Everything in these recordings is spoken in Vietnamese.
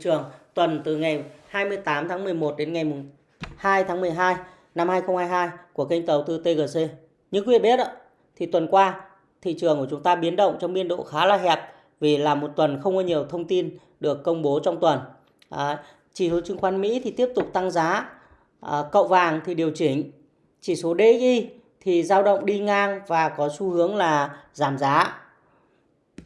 trường tuần từ ngày 28 tháng 11 đến ngày 2 tháng 12 năm 2022 của kênh đầu tư TGC. Như quý vị biết thì tuần qua thị trường của chúng ta biến động trong biên độ khá là hẹp vì là một tuần không có nhiều thông tin được công bố trong tuần. À, chỉ số chứng khoán Mỹ thì tiếp tục tăng giá, à, cậu vàng thì điều chỉnh, chỉ số DXY thì dao động đi ngang và có xu hướng là giảm giá.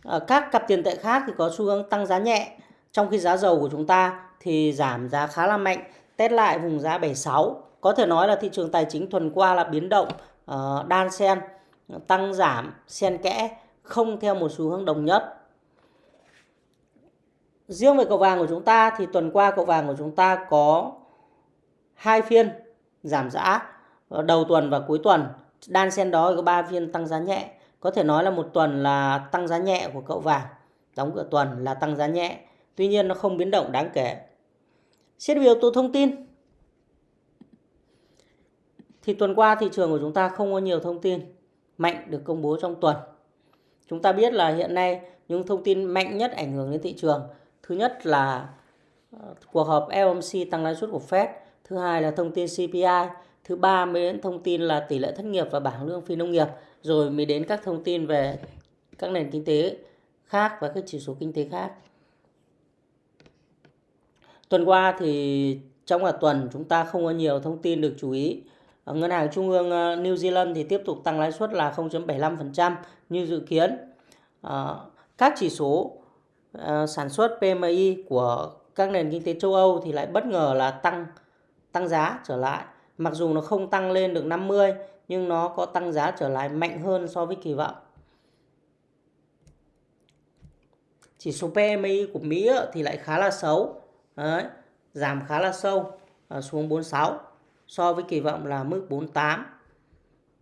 À, các cặp tiền tệ khác thì có xu hướng tăng giá nhẹ, trong khi giá dầu của chúng ta thì giảm giá khá là mạnh, test lại vùng giá 76. Có thể nói là thị trường tài chính tuần qua là biến động uh, đan xen, tăng giảm, xen kẽ, không theo một xu hướng đồng nhất. Riêng về cậu vàng của chúng ta thì tuần qua cậu vàng của chúng ta có hai phiên giảm giá ờ, đầu tuần và cuối tuần. Đan xen đó có 3 phiên tăng giá nhẹ. Có thể nói là một tuần là tăng giá nhẹ của cậu vàng. Đóng cửa tuần là tăng giá nhẹ. Tuy nhiên nó không biến động đáng kể. Xét về yếu tố thông tin. Thì tuần qua thị trường của chúng ta không có nhiều thông tin mạnh được công bố trong tuần. Chúng ta biết là hiện nay những thông tin mạnh nhất ảnh hưởng đến thị trường. Thứ nhất là ờ, cuộc họp FOMC tăng lãi suất của Fed. Thứ hai là thông tin CPI thứ ba mới đến thông tin là tỷ lệ thất nghiệp và bảng lương phi nông nghiệp rồi mới đến các thông tin về các nền kinh tế khác và các chỉ số kinh tế khác tuần qua thì trong cả tuần chúng ta không có nhiều thông tin được chú ý ờ, ngân hàng trung ương ờ, New Zealand thì tiếp tục tăng lãi suất là 0.75% như dự kiến ờ, các chỉ số sản xuất PMI của các nền kinh tế châu Âu thì lại bất ngờ là tăng tăng giá trở lại Mặc dù nó không tăng lên được 50 nhưng nó có tăng giá trở lại mạnh hơn so với kỳ vọng. Chỉ số PMI của Mỹ thì lại khá là xấu. Đấy, giảm khá là sâu à, xuống 46 so với kỳ vọng là mức 48.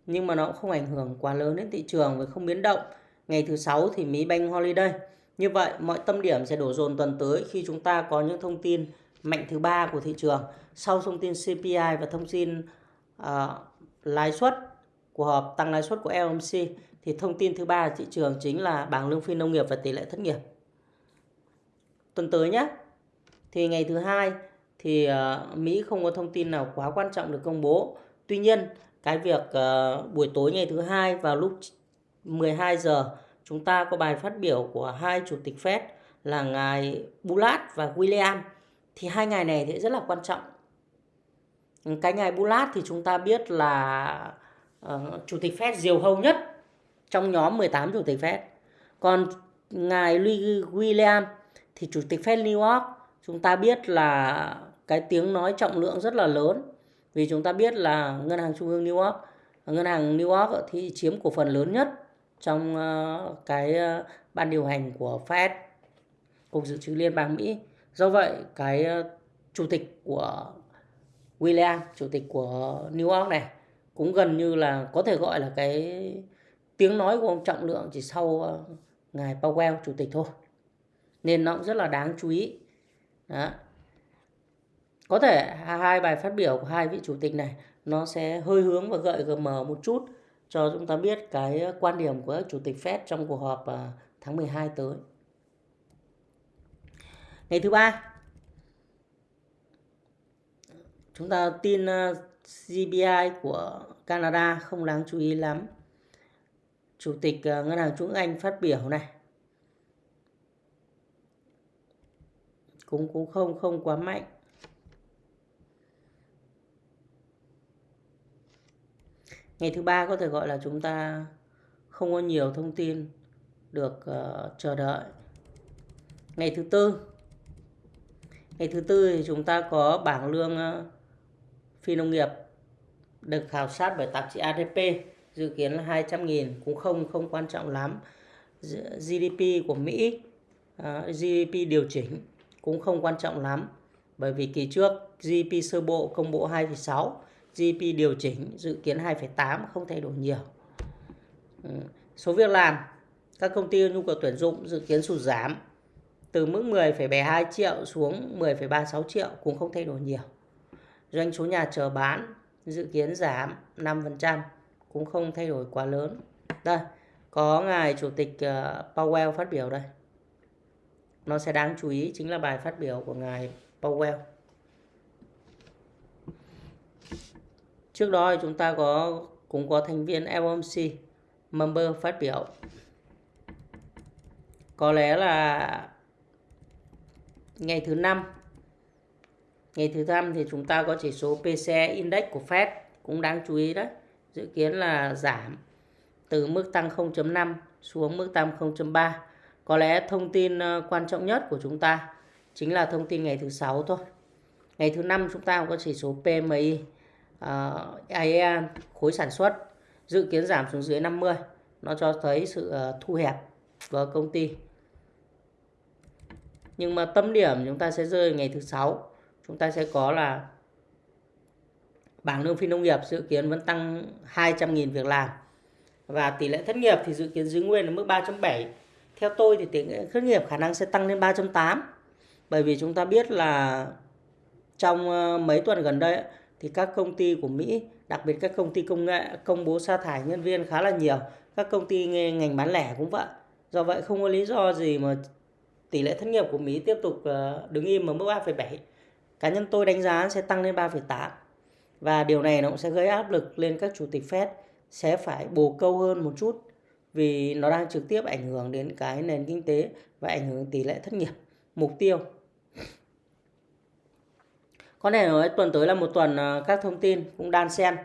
Nhưng mà nó cũng không ảnh hưởng quá lớn đến thị trường và không biến động. Ngày thứ sáu thì Mỹ Bank Holiday. Như vậy mọi tâm điểm sẽ đổ dồn tuần tới khi chúng ta có những thông tin mạnh thứ ba của thị trường sau thông tin CPI và thông tin uh, lãi suất của họp tăng lãi suất của lmc thì thông tin thứ ba thị trường chính là bảng lương phi nông nghiệp và tỷ lệ thất nghiệp. Tuần tới nhé. Thì ngày thứ hai thì uh, Mỹ không có thông tin nào quá quan trọng được công bố. Tuy nhiên cái việc uh, buổi tối ngày thứ hai vào lúc 12 giờ chúng ta có bài phát biểu của hai chủ tịch Fed là ngài Bullard và William. Thì hai ngày này thì rất là quan trọng. Cái ngài Bullard thì chúng ta biết là uh, chủ tịch Fed diều hâu nhất trong nhóm 18 chủ tịch Fed. Còn ngài Louis William thì chủ tịch Fed New York chúng ta biết là cái tiếng nói trọng lượng rất là lớn. Vì chúng ta biết là ngân hàng trung ương New York, ngân hàng New York thì chiếm cổ phần lớn nhất trong ờ, cái ờ, ban điều hành của Fed, cục dự trữ liên bang Mỹ. Do vậy, cái ờ, chủ tịch của William, chủ tịch của New York này, cũng gần như là có thể gọi là cái tiếng nói của ông trọng lượng chỉ sau ngài Powell, chủ tịch thôi. Nên nó cũng rất là đáng chú ý đó. có thể hai bài phát biểu của hai vị chủ tịch này, nó sẽ hơi hướng và gợi mở một chút cho chúng ta biết cái quan điểm của chủ tịch Fed trong cuộc họp à, tháng 12 tới. Ngày thứ ba, chúng ta tin à, CPI GBI của Canada không đáng chú ý lắm. Chủ tịch à, ngân hàng trung ương Anh phát biểu này. Cũng cũng không không quá mạnh. Ngày thứ ba có thể gọi là chúng ta không có nhiều thông tin được uh, chờ đợi. Ngày thứ tư Ngày thứ tư thì chúng ta có bảng lương uh, phi nông nghiệp được khảo sát bởi tạp chí ADP dự kiến là 200 nghìn cũng không không quan trọng lắm. GDP của Mỹ ờ, uh, GDP điều chỉnh cũng không quan trọng lắm bởi vì kỳ trước GDP sơ bộ công bố 2,6 GDP điều chỉnh dự kiến 2,8 không thay đổi nhiều. Ừ. Số việc làm các công ty nhu cầu tuyển dụng dự kiến sụt giảm từ mức 10,72 triệu xuống 10,36 triệu cũng không thay đổi nhiều. Doanh số nhà chờ bán dự kiến giảm 5% cũng không thay đổi quá lớn. Đây, có ngài chủ tịch ờ, Powell phát biểu đây nó sẽ đáng chú ý chính là bài phát biểu của ngài Powell. Trước đó chúng ta có, cũng có thành viên FOMC member phát biểu. Có lẽ là ngày thứ năm ngày thứ năm thì chúng ta có chỉ số PCE index của Fed cũng đáng chú ý đấy dự kiến là giảm từ mức tăng 0.5 xuống mức tăng 0.3 có lẽ thông tin ờ, quan trọng nhất của chúng ta chính là thông tin ngày thứ sáu thôi. Ngày thứ năm chúng ta có chỉ số PMI uh, ờ, khối sản xuất dự kiến giảm xuống dưới 50 nó cho thấy sự uh, thu hẹp của công ty. Nhưng mà tâm điểm chúng ta sẽ rơi ngày thứ sáu. Chúng ta sẽ có là bảng lương phi nông nghiệp dự kiến vẫn tăng 200.000 việc làm và tỷ lệ thất nghiệp thì dự kiến giữ nguyên ở mức 3.7 theo tôi thì tỷ lệ thất nghiệp khả năng sẽ tăng lên 3.8 bởi vì chúng ta biết là trong ờ, mấy tuần gần đây thì các công ty của Mỹ đặc biệt các công ty công nghệ công bố sa thải nhân viên khá là nhiều. Các công ty ngành bán lẻ cũng vậy. Do vậy không có lý do gì mà tỷ lệ thất nghiệp của Mỹ tiếp tục ờ, đứng im ở mức 3,7 cá nhân tôi đánh giá sẽ tăng lên 3,8 và điều này nó cũng sẽ gây áp lực lên các chủ tịch Fed sẽ phải bồ câu hơn một chút vì nó đang trực tiếp ảnh hưởng đến cái nền kinh tế và ảnh hưởng tỷ lệ thất nghiệp, mục tiêu. Có thể nói tuần tới là một tuần à, các thông tin cũng đan xen.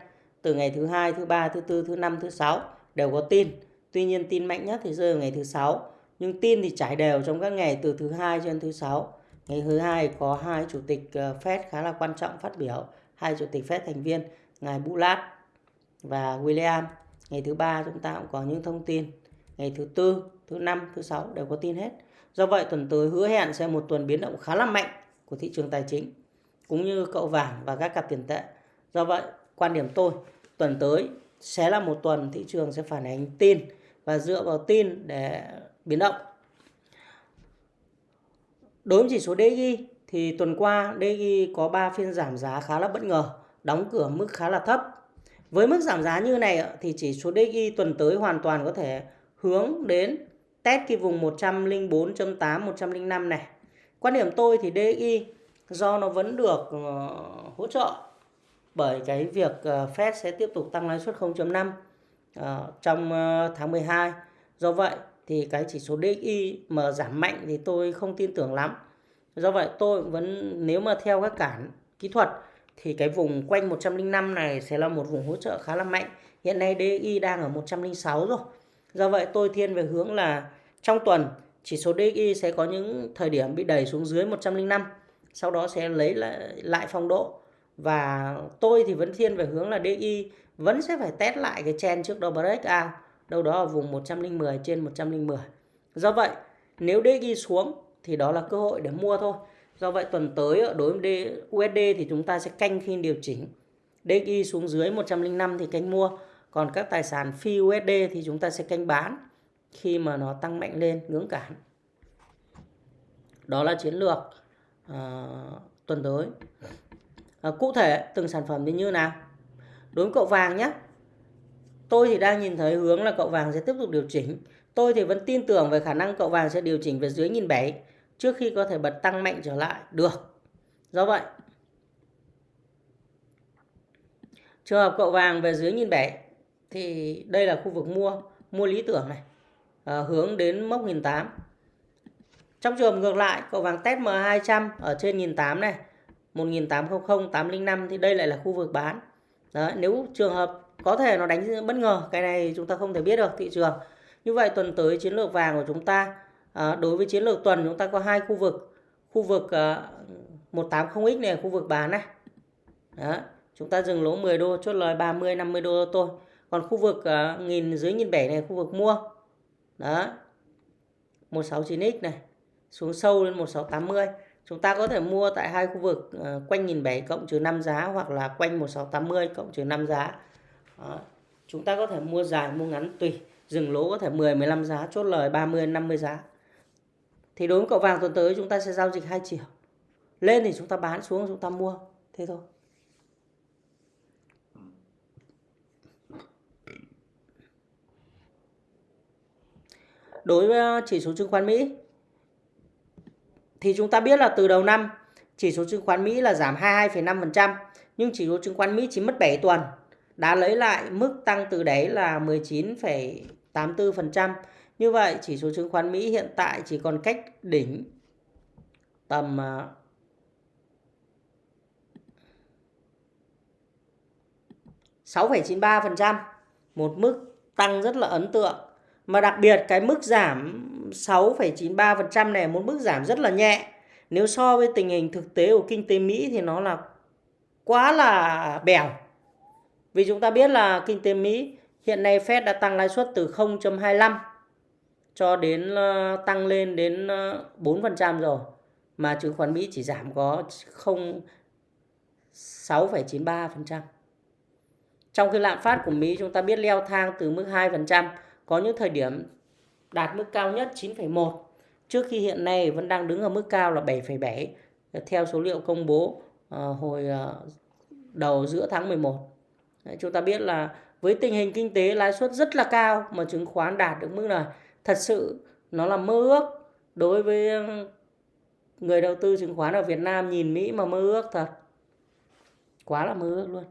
Từ ngày thứ hai, thứ ba, thứ tư, thứ năm, thứ sáu đều có tin. Tuy nhiên tin mạnh nhất thì rơi vào ngày thứ sáu. Nhưng tin thì trải đều trong các ngày từ thứ hai cho đến thứ sáu. Ngày thứ hai có hai chủ tịch à, Fed khá là quan trọng phát biểu. Hai chủ tịch Fed thành viên, ngài Bullard và William ngày thứ ba chúng ta cũng có những thông tin. Ngày thứ tư, thứ năm, thứ sáu đều có tin hết. Do vậy, tuần tới hứa hẹn sẽ một tuần biến động khá là mạnh của thị trường tài chính, cũng như cậu vàng và các cặp tiền tệ. Do vậy, quan điểm tôi, tuần tới sẽ là một tuần thị trường sẽ phản ánh tin và dựa vào tin để biến động. Đối với chỉ số DXY thì tuần qua DXY có 3 phiên giảm giá khá là bất ngờ, đóng cửa mức khá là thấp với mức giảm giá như này thì chỉ số DXY tuần tới hoàn toàn có thể hướng đến test cái vùng 104.8 105 này quan điểm tôi thì DXY do nó vẫn được ờ, hỗ trợ bởi cái việc ờ, Fed sẽ tiếp tục tăng lãi suất 0.5 ờ, trong tháng 12 do vậy thì cái chỉ số DXY mà giảm mạnh thì tôi không tin tưởng lắm. Do vậy tôi vẫn, nếu mà theo các cản kỹ thuật thì cái vùng quanh 105 này sẽ là một vùng hỗ trợ khá là mạnh. Hiện nay DXY đang ở 106 rồi. Do vậy tôi thiên về hướng là trong tuần chỉ số DXY sẽ có những thời điểm bị đẩy xuống dưới 105 sau đó sẽ lấy lại, lại phong độ và tôi thì vẫn thiên về hướng là DXY vẫn sẽ phải test lại cái chen trước đó breakout đâu đó ở vùng 110 trên 110. Do vậy, nếu DXY xuống thì đó là cơ hội để mua thôi. Do vậy tuần tới ờ, đối với USD thì chúng ta sẽ canh khi điều chỉnh. DXY xuống dưới 105 thì canh mua. Còn các tài sản phi USD thì chúng ta sẽ canh bán khi mà nó tăng mạnh lên ngưỡng cản. Đó là chiến lược uh, tuần tới. Uh, cụ thể từng sản phẩm thì như nào? Đối với cậu vàng nhé. Tôi thì đang nhìn thấy hướng là cậu vàng sẽ tiếp tục điều chỉnh. Tôi thì vẫn tin tưởng về khả năng cậu vàng sẽ điều chỉnh về dưới nghìn bảy trước khi có thể bật tăng mạnh trở lại được. Do vậy, trường hợp cậu vàng về dưới nghìn bảy thì đây là khu vực mua, mua lý tưởng này, à, hướng đến mốc nghìn tám. Trong trường hợp ngược lại, cậu vàng test M200 ở trên nghìn tám này, 1800 805 thì đây lại là khu vực bán. Đấy, nếu trường hợp có thể nó đánh bất ngờ cái này chúng ta không thể biết được thị trường như vậy tuần tới chiến lược vàng của chúng ta à, đối với chiến lược tuần chúng ta có hai khu vực khu vực ờ, à, 180x này khu vực bán này đó chúng ta dừng lỗ 10 đô chốt lời 30 50 đô thôi còn khu vực à, nghìn dưới nghìn bảy này khu vực mua đó 169x này xuống sâu lên 1680 chúng ta có thể mua tại hai khu vực uh, quanh nghìn bảy cộng trừ 5 giá hoặc là quanh 1680 cộng trừ 5 giá đó. Chúng ta có thể mua dài, mua ngắn tùy. Dừng lỗ có thể 10, 15 giá, chốt lời 30, 50 giá. Thì đối với cậu vàng tuần tới chúng ta sẽ giao dịch hai chiều. Lên thì chúng ta bán, xuống chúng ta mua. Thế thôi. Đối với ờ, chỉ số chứng khoán Mỹ thì chúng ta biết là từ đầu năm chỉ số chứng khoán Mỹ là giảm 22,5% nhưng chỉ số chứng khoán Mỹ chỉ mất 7 tuần đã lấy lại mức tăng từ đấy là 19,84%. Như vậy chỉ số chứng khoán Mỹ hiện tại chỉ còn cách đỉnh tầm à, 6,93%, một mức tăng rất là ấn tượng. Mà đặc biệt cái mức giảm 6,93% này một mức giảm rất là nhẹ. Nếu so với tình hình thực tế của kinh tế Mỹ thì nó là quá là bèo. Vì chúng ta biết là kinh tế Mỹ hiện nay Fed đã tăng lãi suất từ 0.25 cho đến ờ, tăng lên đến ờ, 4% rồi. Mà chứng khoán Mỹ chỉ giảm có 0 6,93%. Trong khi lạm phát của Mỹ chúng ta biết leo thang từ mức 2%, có những thời điểm đạt mức cao nhất 9,1 trước khi hiện nay vẫn đang đứng ở mức cao là 7,7 theo số liệu công bố ờ, hồi đầu giữa tháng 11. Chúng ta biết là với tình hình kinh tế lãi suất rất là cao mà chứng khoán đạt được mức này thật sự nó là mơ ước. Đối với người đầu tư chứng khoán ở Việt Nam nhìn Mỹ mà mơ ước thật. Quá là mơ ước luôn.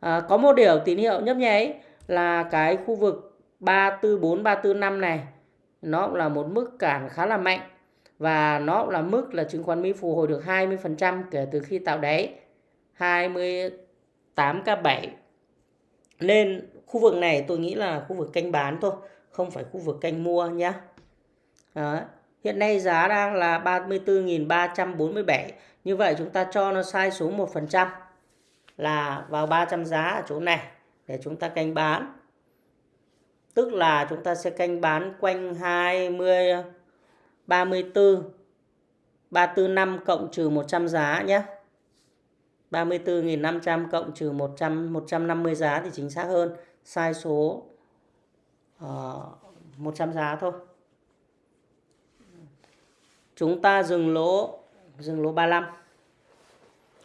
À, có một điều tín hiệu nhấp nháy là cái khu vực 344 345 này nó cũng là một mức cản khá là mạnh. Và nó cũng là mức là chứng khoán Mỹ phục hồi được 20% kể từ khi tạo đáy 28k7 nên khu vực này tôi nghĩ là khu vực canh bán thôi không phải khu vực canh mua nhé Đó. hiện nay giá đang là 34.347 như vậy chúng ta cho nó sai số 1% là vào 300 giá ở chỗ này để chúng ta canh bán. Tức là chúng ta sẽ canh bán quanh 20 34 345 cộng trừ 100 giá nhé. 34.500 cộng trừ 100 150 giá thì chính xác hơn. Sai số Ờ, uh, 100 giá thôi. Chúng ta dừng lỗ dừng lỗ 35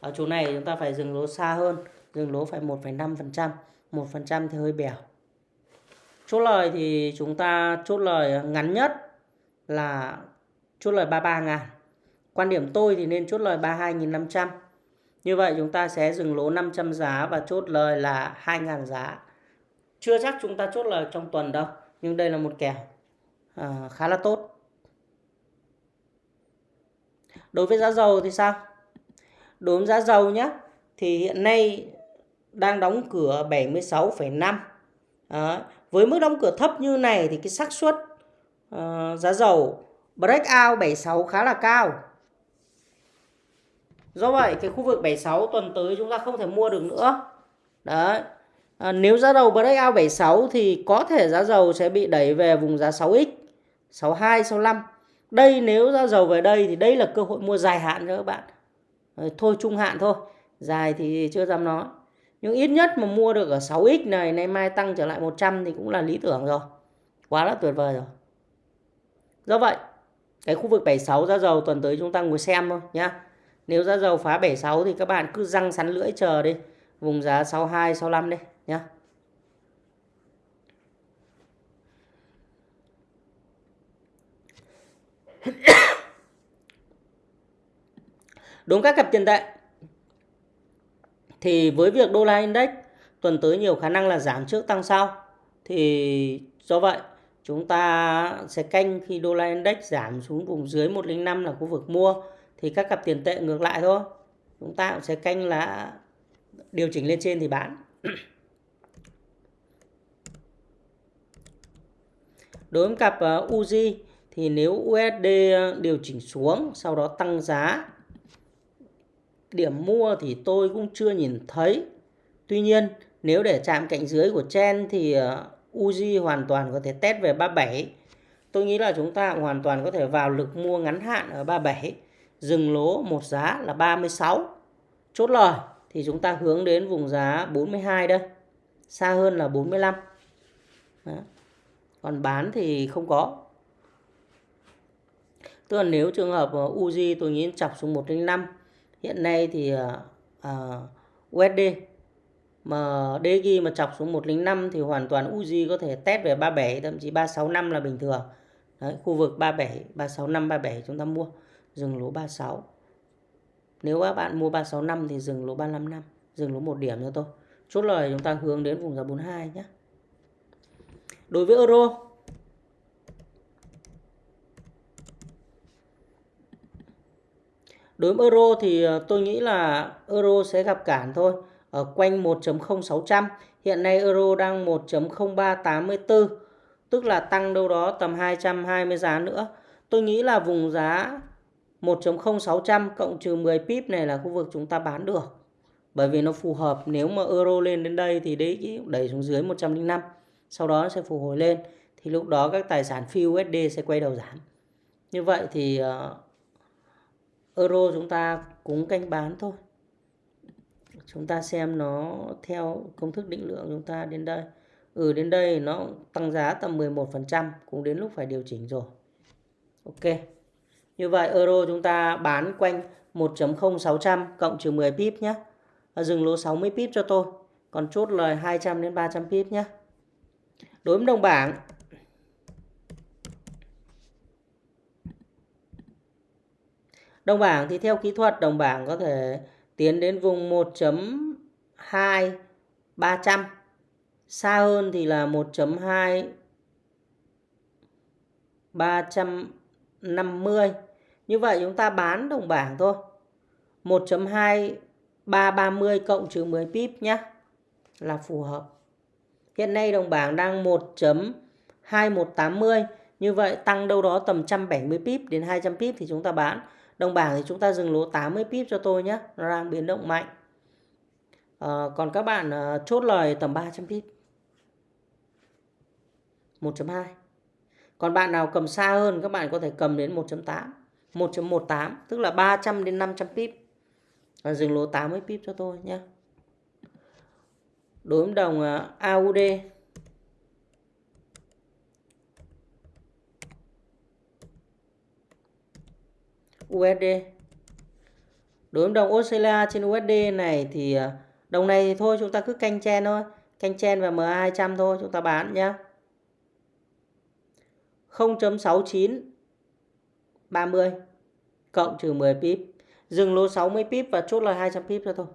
ở chỗ này chúng ta phải dừng lỗ xa hơn dừng lỗ phải 1,5% 1% thì hơi bèo. Chốt lời thì chúng ta chốt lời ngắn nhất là chốt lời 33 ngàn. Quan điểm tôi thì nên chốt lời 32.500 như vậy chúng ta sẽ dừng lỗ 500 giá và chốt lời là 2.000 giá chưa chắc chúng ta chốt lời trong tuần đâu nhưng đây là một kèo à, khá là tốt. Đối với giá dầu thì sao? Đối với giá dầu nhé thì hiện nay đang đóng cửa 76,5 à, với mức đóng cửa thấp như này thì cái xác suất uh, giá dầu breakout 76 khá là cao. Do vậy cái khu vực 76 tuần tới chúng ta không thể mua được nữa. Đấy à, nếu giá dầu breakout 76 thì có thể giá dầu sẽ bị đẩy về vùng giá 6x 62 65 đây nếu giá dầu về đây thì đây là cơ hội mua dài hạn cho các bạn. Ờ, thôi trung hạn thôi. Dài thì chưa dám nói. Nhưng ít nhất mà mua được ở 6x này nay mai tăng trở lại 100 thì cũng là lý tưởng rồi. Quá là tuyệt vời rồi. Do vậy cái khu vực 76 giá dầu tuần tới chúng ta ngồi xem thôi nhá. Nếu giá dầu phá 76 thì các bạn cứ răng sắn lưỡi chờ đi. Vùng giá 62 65 đi nhá. Đúng các cặp tiền tệ. Thì với việc đô la index tuần tới nhiều khả năng là giảm trước tăng sau, thì do vậy chúng ta sẽ canh khi đô la index giảm xuống vùng dưới 105 là khu vực mua, thì các cặp tiền tệ ngược lại thôi. Chúng ta cũng sẽ canh là điều chỉnh lên trên thì bán. đối với cặp ờ, UZ thì nếu USD ờ, điều chỉnh xuống sau đó tăng giá điểm mua thì tôi cũng chưa nhìn thấy. Tuy nhiên, nếu để chạm cạnh dưới của Chen thì ờ, UZ Uzi hoàn toàn có thể test về 37. Tôi nghĩ là chúng ta hoàn toàn có thể vào lực mua ngắn hạn ở 37, dừng lỗ một giá là 36. Chốt lời thì chúng ta hướng đến vùng giá 42 đây, xa hơn là 45. Đó. Còn bán thì không có. Tức là nếu trường hợp ờ, Uzi tôi nghĩ chọc xuống 105 hiện nay thì ờ, ờ, uh, USD mà DG mà chọc xuống 105 thì hoàn toàn Uzi có thể test về 37 thậm chí 365 là bình thường. Đấy, khu vực 37, 365, 37 chúng ta mua. dừng lỗ 36 nếu các bạn mua 365 thì dừng lỗ 355 dừng lỗ một điểm cho tôi chốt lời chúng ta hướng đến vùng giá 42 nhé đối với euro Đối với euro thì ờ, tôi nghĩ là euro sẽ gặp cản thôi ở quanh 1.0600. Hiện nay euro đang 1.0384 tức là tăng đâu đó tầm 220 giá nữa. Tôi nghĩ là vùng giá 1.0600 cộng trừ 10 pip này là khu vực chúng ta bán được. Bởi vì nó phù hợp, nếu mà euro lên đến đây thì đấy đẩy xuống dưới 105. Sau đó nó sẽ phục hồi lên thì lúc đó các tài sản phi USD sẽ quay đầu giảm. Như vậy thì uh, euro chúng ta cũng canh bán thôi. Chúng ta xem nó theo công thức định lượng chúng ta đến đây. Ừ đến đây nó tăng giá tầm 11% cũng đến lúc phải điều chỉnh rồi. Ok. Như vậy euro chúng ta bán quanh 1.0600 cộng trừ 10 pip nhé dừng lỗ 60 pip cho tôi. Còn chốt lời 200 đến 300 pip nhé đối với đồng bảng Đồng bảng thì theo kỹ thuật, đồng bảng có thể tiến đến vùng 1.2 300. Xa hơn thì là 1.2 350. Như vậy chúng ta bán đồng bảng thôi. 1.2 330 cộng trừ 10 pip nhé. Là phù hợp. Hiện nay đồng bảng đang 1.2180. Như vậy tăng đâu đó tầm 170 pip đến 200 pip thì chúng ta bán. Đồng bảng thì chúng ta dừng lỗ 80 pip cho tôi nhé. Nó đang biến động mạnh. À, còn các bạn à, chốt lời tầm 300 pip. 1.2. Còn bạn nào cầm xa hơn các bạn có thể cầm đến 1.8. 1.18 tức là 300 đến 500 pip. À, dừng lỗ 80 pip cho tôi nhé. Đối với đồng à, AUD USD. Đối với đồng Australia trên USD này thì à, đồng này thì thôi, chúng ta cứ canh chen thôi. Canh chen và MA200 thôi, chúng ta bán nhé. 0.69 30 cộng trừ 10 pip. Dừng lô 60 pip và chốt là 200 pip cho thôi.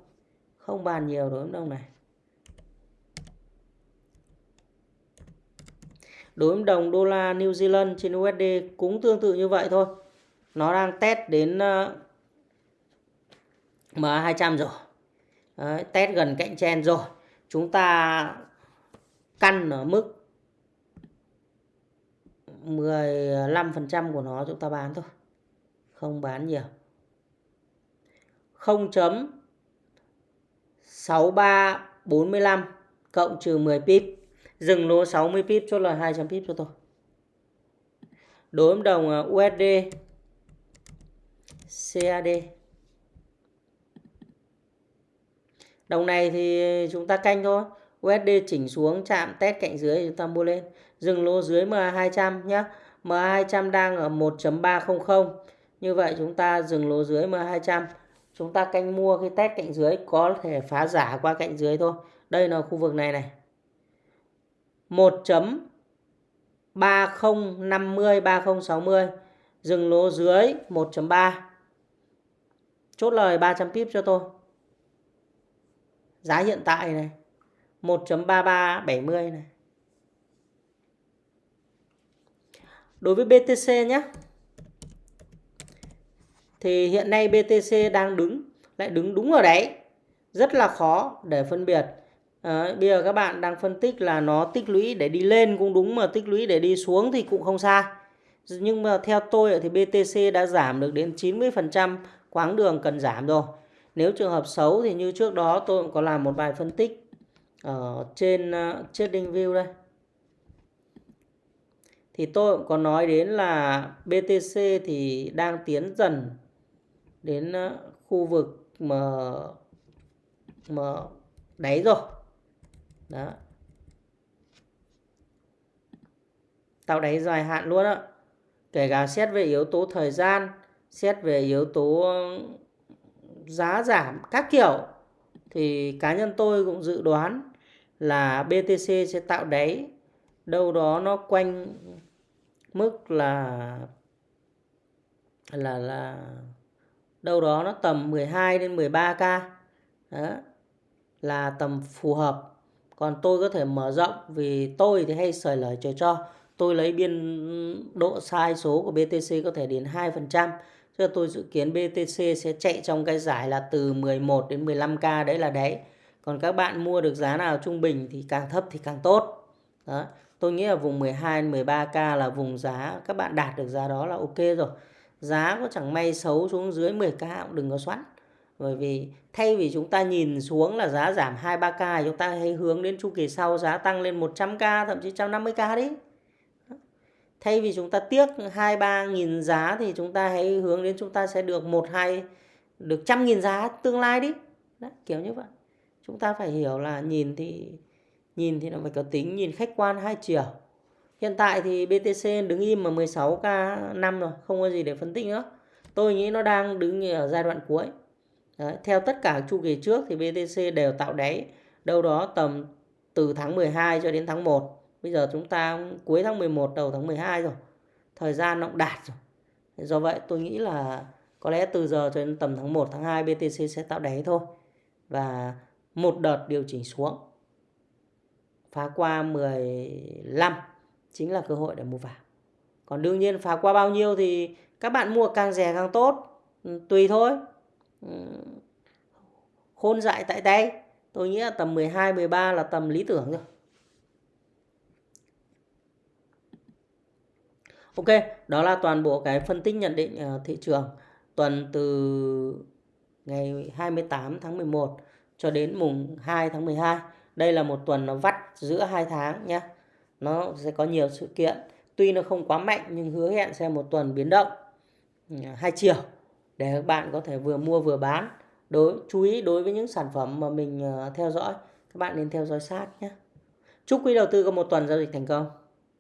Không bàn nhiều đối với đồng này. Đối với đồng đô la New Zealand trên USD cũng tương tự như vậy thôi. Nó đang test đến ờ, MA200 rồi. Đấy, test gần cạnh chen rồi. Chúng ta căn ở mức 15% của nó chúng ta bán thôi. Không bán nhiều. 0.6345 cộng trừ 10 pip dừng lỗ 60 pip, chốt lời 200 pip cho tôi. Đối với đồng à, USD CAD đồng này thì chúng ta canh thôi. USD chỉnh xuống, chạm test cạnh dưới chúng ta mua lên. Dừng lỗ dưới MA200 nhé MA200 đang ở 1.300 như vậy chúng ta dừng lỗ dưới MA200 chúng ta canh mua khi test cạnh dưới, có thể phá giả qua cạnh dưới thôi. Đây là khu vực này này. 1.3050 3060 dừng lỗ dưới 1.3 Chốt lời 300 pip cho tôi. Giá hiện tại này. 1.3370 này. Đối với BTC nhé. Thì hiện nay BTC đang đứng. Lại đứng đúng ở đấy. Rất là khó để phân biệt. Đấy, bây giờ các bạn đang phân tích là nó tích lũy để đi lên cũng đúng mà tích lũy để đi xuống thì cũng không sai. Nhưng mà theo tôi thì BTC đã giảm được đến 90% quãng đường cần giảm rồi. Nếu trường hợp xấu thì như trước đó tôi cũng có làm một bài phân tích ở trên uh, trading view đây. Thì tôi cũng có nói đến là BTC thì đang tiến dần đến uh, khu vực mà mà đáy rồi đó. Tạo đáy dài hạn luôn á. Kể cả xét về yếu tố thời gian, xét về yếu tố giá giảm các kiểu, thì cá nhân tôi cũng dự đoán là BTC sẽ tạo đáy. Đâu đó nó quanh mức là là là đâu đó nó tầm 12 đến 13k đó, là tầm phù hợp còn tôi có thể mở rộng vì tôi thì hay sởi lời trời cho. Tôi lấy biên độ sai số của BTC có thể đến 2% cho tôi dự kiến BTC sẽ chạy trong cái giải là từ 11 đến 15k đấy là đấy. Còn các bạn mua được giá nào trung bình thì càng thấp thì càng tốt. Đó. Tôi nghĩ là vùng 12 13k là vùng giá, các bạn đạt được giá đó là ok rồi. Giá có chẳng may xấu xuống dưới 10k cũng đừng có xoắn bởi vì thay vì chúng ta nhìn xuống là giá giảm 2 3k chúng ta hãy hướng đến chu kỳ sau giá tăng lên 100k thậm chí 150k đấy Thay vì chúng ta tiếc 2 3 nghìn giá thì chúng ta hãy hướng đến chúng ta sẽ được 1 2 được trăm nghìn giá tương lai đi. Đấy, kiểu như vậy. Chúng ta phải hiểu là nhìn thì nhìn thì nó phải có tính nhìn khách quan hai chiều. Hiện tại thì BTC đứng im mà 16k năm rồi, không có gì để phân tích nữa. Tôi nghĩ nó đang đứng ở giai đoạn cuối. Đấy, theo tất cả chu kỳ trước thì BTC đều tạo đáy đâu đó tầm từ tháng 12 cho đến tháng 1. Bây giờ chúng ta cuối tháng 11 đầu tháng 12 rồi. Thời gian nó cũng đạt rồi. Do vậy tôi nghĩ là có lẽ từ giờ cho đến tầm tháng 1 tháng 2 BTC sẽ tạo đáy thôi. Và một đợt điều chỉnh xuống. Phá qua 15 chính là cơ hội để mua vào. Còn đương nhiên phá qua bao nhiêu thì các bạn mua càng rẻ càng tốt. Ừ, tùy thôi. Ừ. Khôn dại tại tay tôi nghĩ là tầm 12 13 là tầm lý tưởng rồi Ok, đó là toàn bộ cái phân tích nhận định ờ, thị trường tuần từ ngày 28 tháng 11 cho đến mùng 2 tháng 12. Đây là một tuần nó vắt giữa hai tháng nhé. Nó sẽ có nhiều sự kiện. Tuy nó không quá mạnh nhưng hứa hẹn sẽ một tuần biến động ừ, hai chiều để các bạn có thể vừa mua vừa bán. Đối, chú ý đối với những sản phẩm mà mình ờ, theo dõi, các bạn nên theo dõi sát nhé. Chúc quý đầu tư có một tuần giao dịch thành công.